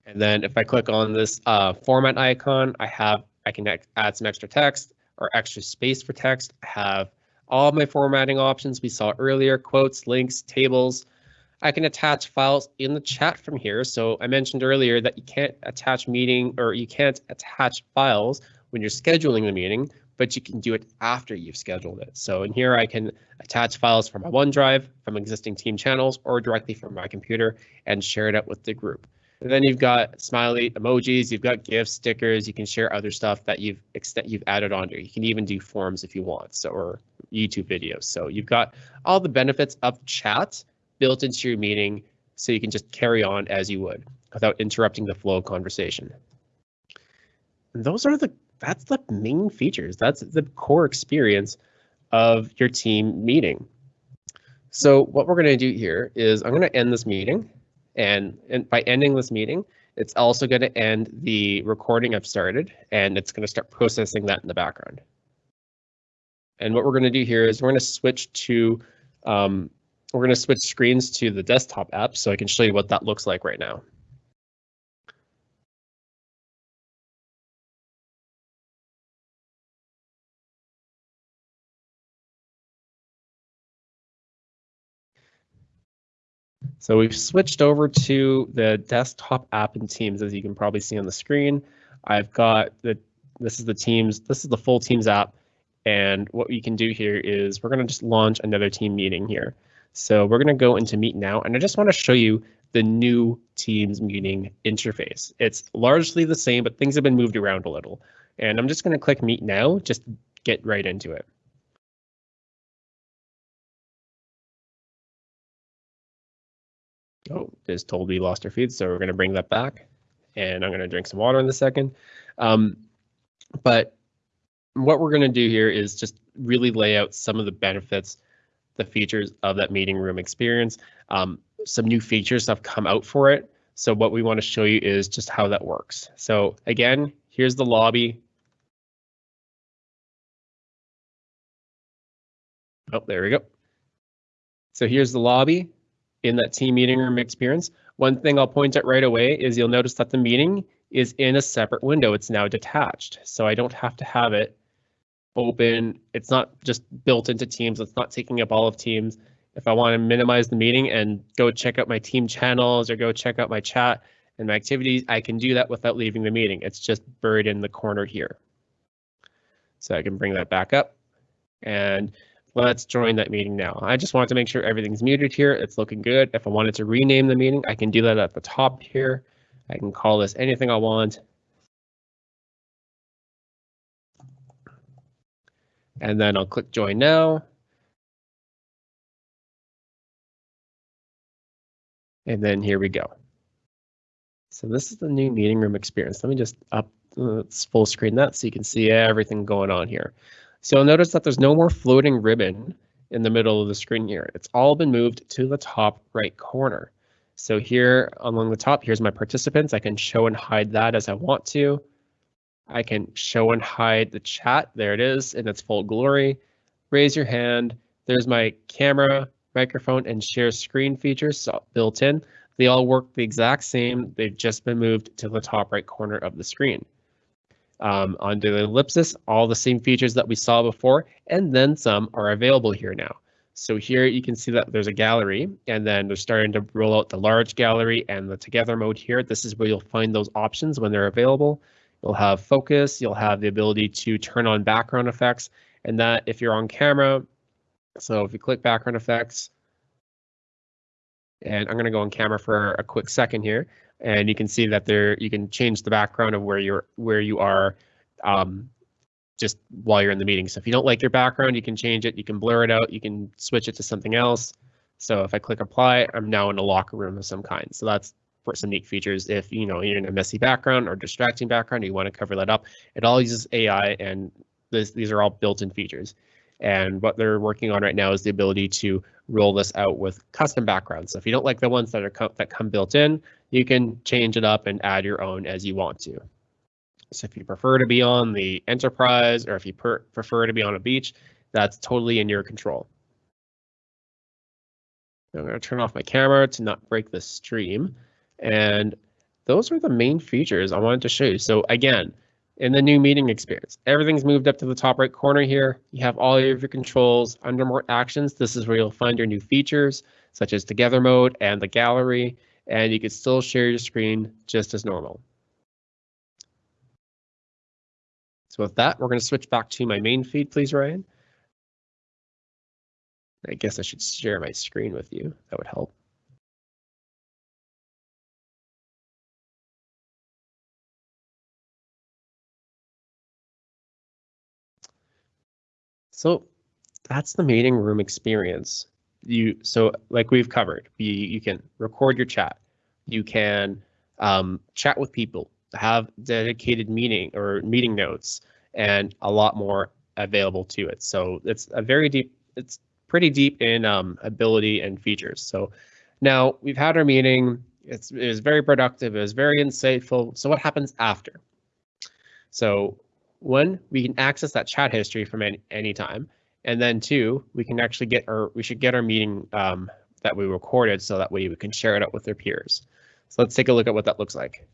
B: And then if I click on this uh, format icon, I have I can add some extra text or extra space for text. I have all my formatting options we saw earlier, quotes, links, tables. I can attach files in the chat from here. So I mentioned earlier that you can't attach meeting or you can't attach files when you're scheduling the meeting, but you can do it after you've scheduled it. So in here, I can attach files from my OneDrive, from existing team channels, or directly from my computer and share it out with the group. And then you've got smiley emojis, you've got GIFs, stickers, you can share other stuff that you've that you've added on there. You can even do forms if you want, so or YouTube videos. So you've got all the benefits of chat built into your meeting so you can just carry on as you would without interrupting the flow of conversation. And those are the that's the main features. That's the core experience of your team meeting. So what we're going to do here is I'm going to end this meeting and, and by ending this meeting, it's also going to end the recording I've started, and it's going to start processing that in the background. And what we're going to do here is we're going to switch to, um, we're going to switch screens to the desktop app so I can show you what that looks like right now. So we've switched over to the desktop app in Teams, as you can probably see on the screen. I've got the, this is the Teams, this is the full Teams app. And what we can do here is we're going to just launch another team meeting here. So we're going to go into Meet Now, and I just want to show you the new Teams meeting interface. It's largely the same, but things have been moved around a little. And I'm just going to click Meet Now, just get right into it. Oh, just told we lost our feed, so we're going to bring that back. And I'm going to drink some water in a second. Um, but what we're going to do here is just really lay out some of the benefits, the features of that meeting room experience. Um, some new features have come out for it. So what we want to show you is just how that works. So again, here's the lobby. Oh, there we go. So here's the lobby in that team meeting room experience. One thing I'll point out right away is you'll notice that the meeting is in a separate window. It's now detached, so I don't have to have it open. It's not just built into Teams. It's not taking up all of Teams. If I want to minimize the meeting and go check out my team channels or go check out my chat and my activities, I can do that without leaving the meeting. It's just buried in the corner here. So I can bring that back up and let's join that meeting now. I just want to make sure everything's muted here. It's looking good. If I wanted to rename the meeting, I can do that at the top here. I can call this anything I want. And then I'll click join now. And then here we go. So this is the new meeting room experience. Let me just up uh, let's full screen that so you can see everything going on here. So you'll notice that there's no more floating ribbon in the middle of the screen here. It's all been moved to the top right corner. So here along the top, here's my participants. I can show and hide that as I want to. I can show and hide the chat. There it is in its full glory. Raise your hand. There's my camera, microphone, and share screen features built in. They all work the exact same. They've just been moved to the top right corner of the screen. Um, under the ellipsis, all the same features that we saw before, and then some are available here now. So here you can see that there's a gallery, and then they're starting to roll out the large gallery and the together mode here. This is where you'll find those options when they're available. You'll have focus, you'll have the ability to turn on background effects, and that if you're on camera, so if you click background effects, and I'm going to go on camera for a quick second here, and you can see that there you can change the background of where you're where you are um, just while you're in the meeting. So if you don't like your background, you can change it, you can blur it out, you can switch it to something else. So if I click apply, I'm now in a locker room of some kind. So that's for some neat features. If you know you're in a messy background or distracting background, you want to cover that up. It all uses AI, and this, these are all built-in features. And what they're working on right now is the ability to roll this out with custom backgrounds. So if you don't like the ones that are that come built in, you can change it up and add your own as you want to. So if you prefer to be on the enterprise or if you prefer to be on a beach, that's totally in your control. I'm going to turn off my camera to not break the stream. And those are the main features I wanted to show you. So again, in the new meeting experience, everything's moved up to the top right corner here. You have all of your controls under more actions. This is where you'll find your new features, such as together mode and the gallery, and you can still share your screen just as normal. So with that, we're going to switch back to my main feed, please, Ryan. I guess I should share my screen with you. That would help. So that's the meeting room experience. You so like we've covered, you, you can record your chat, you can um, chat with people, have dedicated meeting or meeting notes, and a lot more available to it. So it's a very deep, it's pretty deep in um, ability and features. So now we've had our meeting. It's, it was very productive. It was very insightful. So what happens after? So one, we can access that chat history from any, any time. And then two, we can actually get our, we should get our meeting um, that we recorded so that way we can share it out with our peers. So let's take a look at what that looks like.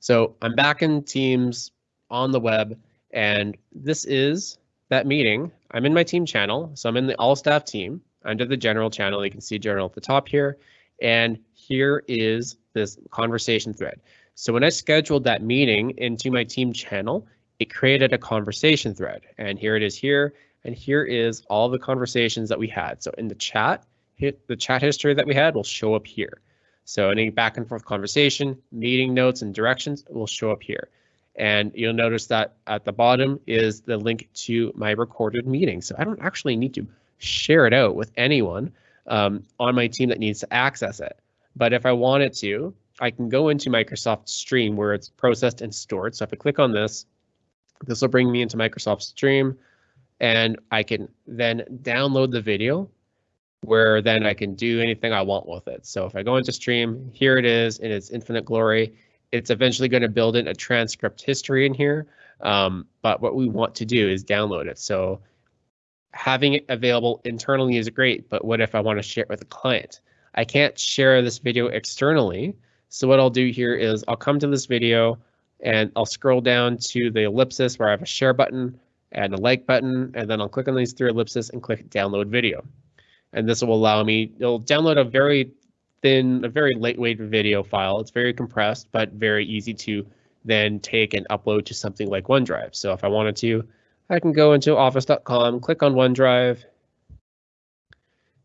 B: So I'm back in Teams on the web, and this is that meeting. I'm in my team channel, so I'm in the all staff team under the general channel. You can see general at the top here, and here is this conversation thread. So when I scheduled that meeting into my team channel, it created a conversation thread, and here it is here, and here is all the conversations that we had. So in the chat, the chat history that we had will show up here. So any back and forth conversation, meeting notes and directions will show up here. And you'll notice that at the bottom is the link to my recorded meeting. So I don't actually need to share it out with anyone um, on my team that needs to access it. But if I wanted to, I can go into Microsoft Stream where it's processed and stored. So if I click on this, this will bring me into Microsoft Stream and I can then download the video where then I can do anything I want with it. So if I go into Stream, here it is in its infinite glory it's eventually going to build in a transcript history in here. Um, but what we want to do is download it. So having it available internally is great, but what if I want to share it with a client? I can't share this video externally. So what I'll do here is I'll come to this video, and I'll scroll down to the ellipsis where I have a share button and a like button, and then I'll click on these three ellipses and click download video. And this will allow me, it'll download a very thin, a very lightweight video file. It's very compressed, but very easy to then take and upload to something like OneDrive. So if I wanted to, I can go into office.com, click on OneDrive,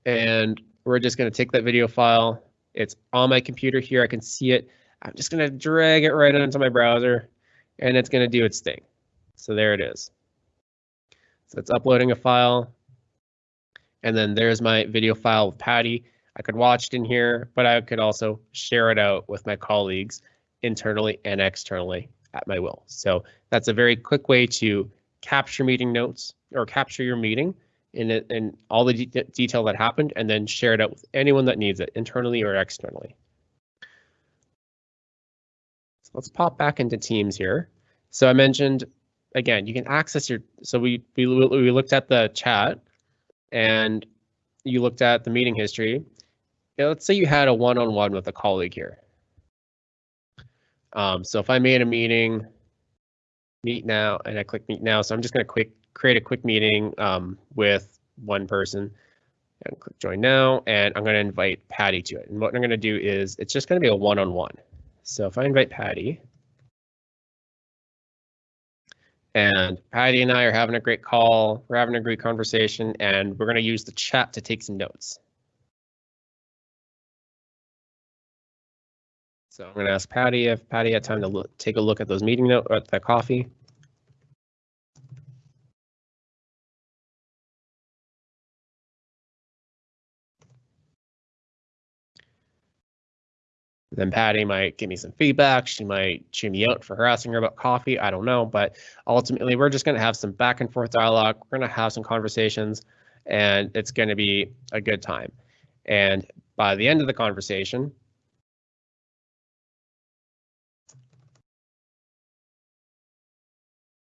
B: and we're just going to take that video file. It's on my computer here. I can see it. I'm just going to drag it right into my browser, and it's going to do its thing. So there it is. So it's uploading a file. And then there's my video file with Patty. I could watch it in here, but I could also share it out with my colleagues internally and externally at my will. So that's a very quick way to capture meeting notes or capture your meeting in it and all the de detail that happened and then share it out with anyone that needs it internally or externally. So let's pop back into Teams here. So I mentioned, again, you can access your, so we, we, we looked at the chat and you looked at the meeting history. let's say you had a one-on-one -on -one with a colleague here. Um, so if I made a meeting, meet now, and I click meet now, so I'm just going to quick create a quick meeting um, with one person and click join now, and I'm going to invite Patty to it. And what I'm going to do is it's just going to be a one-on-one. So if I invite Patty, and Patty and I are having a great call, we're having a great conversation, and we're going to use the chat to take some notes. So I'm going to ask Patty if Patty had time to look, take a look at those meeting notes at the coffee. Then Patty might give me some feedback. She might chew me out for harassing her about coffee. I don't know. But ultimately, we're just going to have some back and forth dialogue. We're going to have some conversations, and it's going to be a good time. And by the end of the conversation,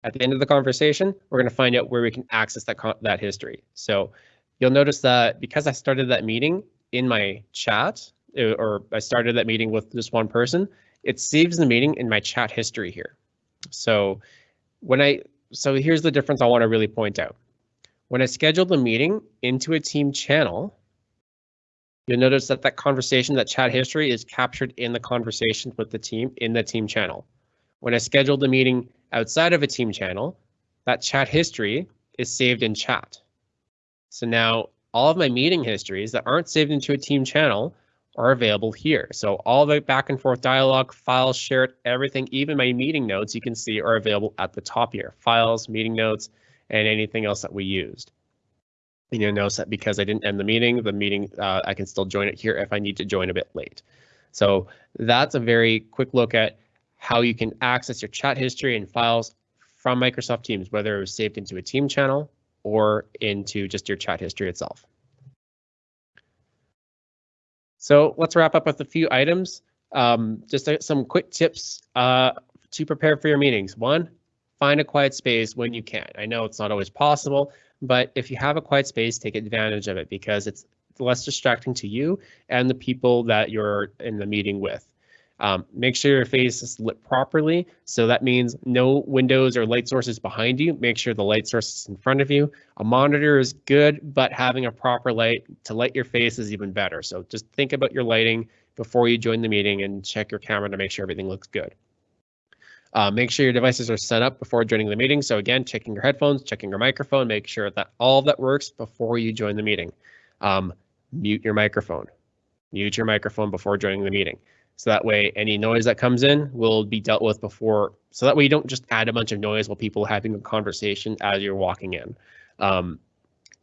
B: At the end of the conversation, we're going to find out where we can access that, that history. So you'll notice that because I started that meeting in my chat, Uh, or I started that meeting with just one person, it saves the meeting in my chat history here. So when I, so here's the difference I want to really point out. When I schedule the meeting into a team channel, you'll notice that that conversation, that chat history is captured in the conversation with the team in the team channel. When I schedule the meeting outside of a team channel, that chat history is saved in chat. So now all of my meeting histories that aren't saved into a team channel are available here. So all the back and forth dialogue, files shared, everything, even my meeting notes you can see are available at the top here. Files, meeting notes, and anything else that we used. And you'll notice that because I didn't end the meeting, the meeting, uh, I can still join it here if I need to join a bit late. So that's a very quick look at how you can access your chat history and files from Microsoft Teams, whether it was saved into a team channel or into just your chat history itself. So let's wrap up with a few items. Um, just some quick tips uh, to prepare for your meetings. One, find a quiet space when you can. I know it's not always possible, but if you have a quiet space, take advantage of it because it's less distracting to you and the people that you're in the meeting with. Um, make sure your face is lit properly. So that means no windows or light sources behind you. Make sure the light source is in front of you. A monitor is good, but having a proper light to light your face is even better. So just think about your lighting before you join the meeting and check your camera to make sure everything looks good. Uh, make sure your devices are set up before joining the meeting. So again, checking your headphones, checking your microphone, make sure that all that works before you join the meeting. Um, mute your microphone. Mute your microphone before joining the meeting. So that way, any noise that comes in will be dealt with before. So that way, you don't just add a bunch of noise while people are having a conversation as you're walking in. Um,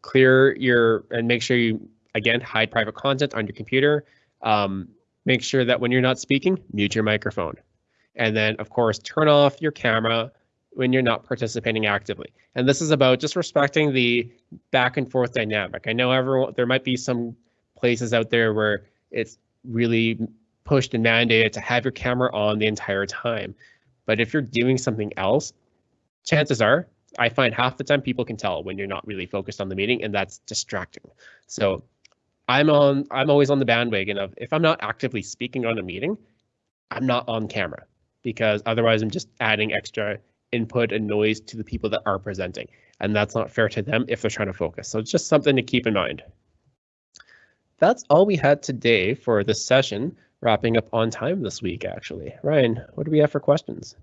B: clear your and make sure you again hide private content on your computer. Um, make sure that when you're not speaking, mute your microphone, and then of course turn off your camera when you're not participating actively. And this is about just respecting the back and forth dynamic. I know everyone there might be some places out there where it's really pushed and mandated to have your camera on the entire time. But if you're doing something else, chances are I find half the time people can tell when you're not really focused on the meeting and that's distracting. So I'm on I'm always on the bandwagon of if I'm not actively speaking on a meeting, I'm not on camera. because otherwise I'm just adding extra input and noise to the people that are presenting. And that's not fair to them if they're trying to focus. So it's just something to keep in mind. That's all we had today for this session, wrapping up on time this week, actually. Ryan, what do we have for questions?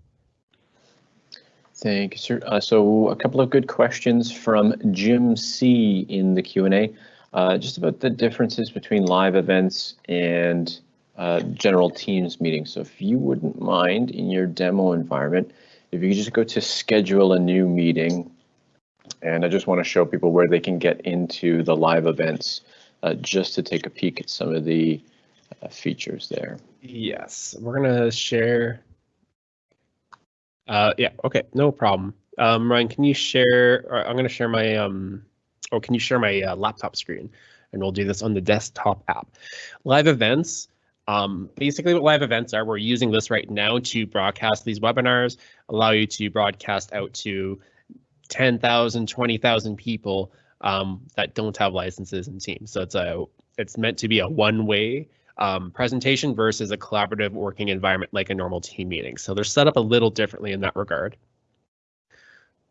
A: Thank you, sir. Uh, so a couple of good questions from Jim C in the Q&A, uh, just about the differences between live events and uh, general Teams meetings. So if you wouldn't mind in your demo environment, if you could just go to schedule a new meeting, and I just want to show people where they can get into the live events uh, just to take a peek at some of the features there.
B: Yes, we're gonna share uh, yeah, okay, no problem. Um, Ryan, can you share, I'm gonna share my, um, or can you share my uh, laptop screen? And we'll do this on the desktop app. Live events, um, basically what live events are, we're using this right now to broadcast these webinars, allow you to broadcast out to 10,000, 20,000 people um, that don't have licenses in Teams. So it's a, it's meant to be a one-way um, presentation versus a collaborative working environment like a normal team meeting. So they're set up a little differently in that regard.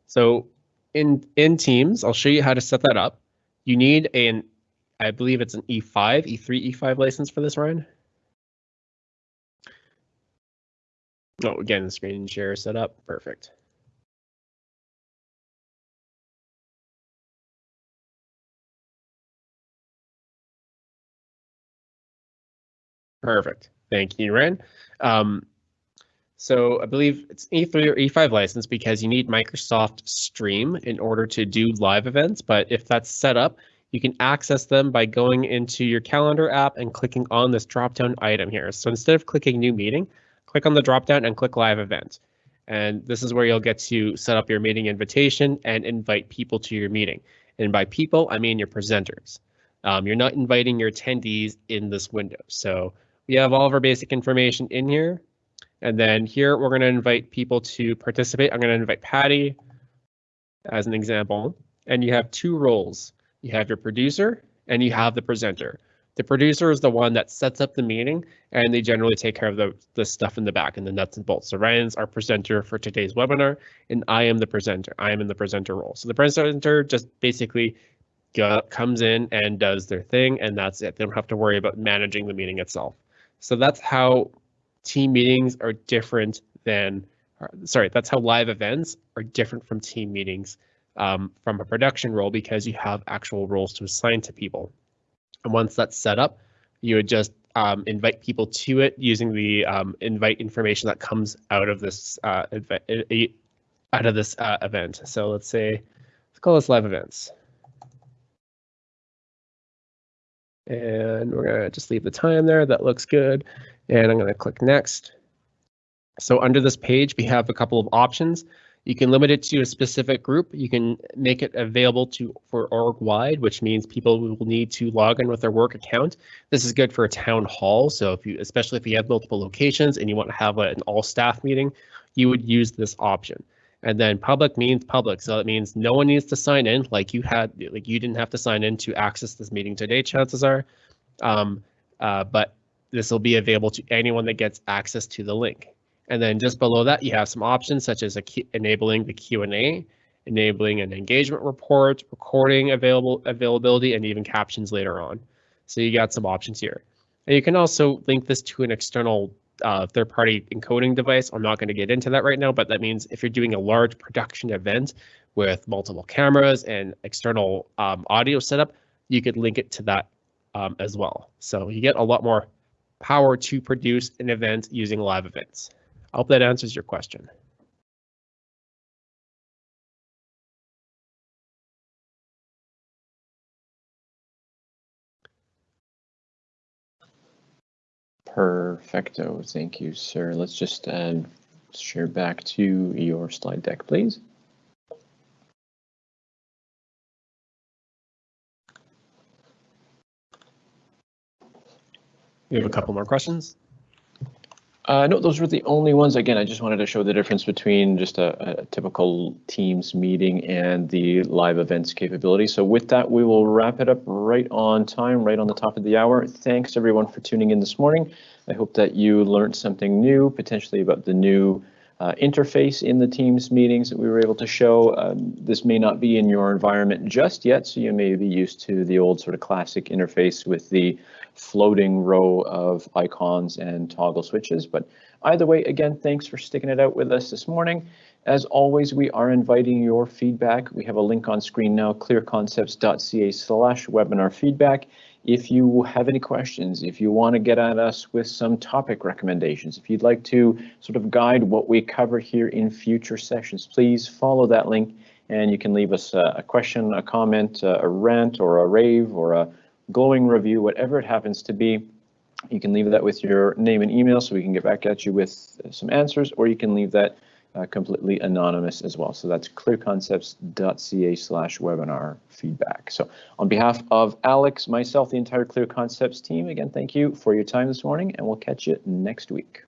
B: So in, in Teams, I'll show you how to set that up. You need an, I believe it's an E5, E3, E5 license for this, Ryan? Oh, again, screen share set up, perfect. Perfect. Thank you, Ren. Um, so I believe it's E3 or E5 license because you need Microsoft Stream in order to do live events. But if that's set up, you can access them by going into your calendar app and clicking on this drop-down item here. So instead of clicking new meeting, click on the drop-down and click live event. And this is where you'll get to set up your meeting invitation and invite people to your meeting. And by people, I mean your presenters. Um, you're not inviting your attendees in this window. So we have all of our basic information in here. And then here we're going to invite people to participate. I'm going to invite Patty as an example. And you have two roles. You have your producer and you have the presenter. The producer is the one that sets up the meeting and they generally take care of the, the stuff in the back and the nuts and bolts. So Ryan's our presenter for today's webinar and I am the presenter. I am in the presenter role. So the presenter just basically comes in and does their thing and that's it. They don't have to worry about managing the meeting itself. So that's how team meetings are different than, sorry, that's how live events are different from team meetings um, from a production role because you have actual roles to assign to people. And once that's set up, you would just um, invite people to it using the um, invite information that comes out of this uh, out of this uh, event. So let's say, let's call this live events. And we're gonna just leave the time there. That looks good. And I'm gonna click next. So under this page, we have a couple of options. You can limit it to a specific group. You can make it available to for org wide, which means people will need to log in with their work account. This is good for a town hall. So if you, especially if you have multiple locations and you want to have an all staff meeting, you would use this option. And then public means public. So it means no one needs to sign in like you had, like you didn't have to sign in to access this meeting today, chances are. Um, uh, but this will be available to anyone that gets access to the link. And then just below that, you have some options such as enabling the Q&A, enabling an engagement report, recording available availability, and even captions later on. So you got some options here. And you can also link this to an external uh, third-party encoding device. I'm not going to get into that right now, but that means if you're doing a large production event with multiple cameras and external um, audio setup, you could link it to that um, as well. So you get a lot more power to produce an event using live events. I hope that answers your question.
A: Perfecto. Thank you, sir. Let's just uh, share back to your slide deck, please.
B: We have a couple more questions.
A: Uh, no, those were the only ones. Again, I just wanted to show the difference between just a, a typical Teams meeting and the live events capability. So with that, we will wrap it up right on time, right on the top of the hour. Thanks everyone for tuning in this morning. I hope that you learned something new, potentially about the new uh, interface in the Teams meetings that we were able to show. Um, this may not be in your environment just yet, so you may be used to the old sort of classic interface with the floating row of icons and toggle switches. But either way, again, thanks for sticking it out with us this morning. As always, we are inviting your feedback. We have a link on screen now, clearconcepts.ca slash webinar feedback. If you have any questions, if you want to get at us with some topic recommendations, if you'd like to sort of guide what we cover here in future sessions, please follow that link and you can leave us a, a question, a comment, uh, a rant or a rave or a glowing review, whatever it happens to be. You can leave that with your name and email so we can get back at you with some answers, or you can leave that uh, completely anonymous as well. So that's clearconcepts.ca slash webinar feedback. So on behalf of Alex, myself, the entire Clear Concepts team, again, thank you for your time this morning, and we'll catch you next week.